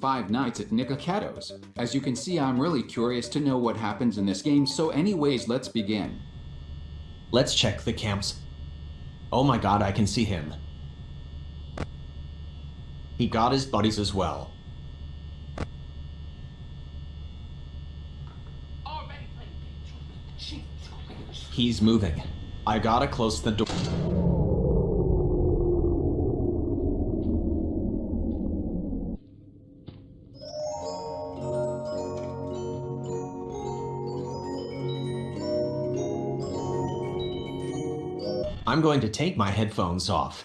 Five Nights at Nikocado's. As you can see, I'm really curious to know what happens in this game, so anyways, let's begin. Let's check the camps. Oh my god, I can see him. He got his buddies as well. He's moving. I gotta close the door. I'm going to take my headphones off.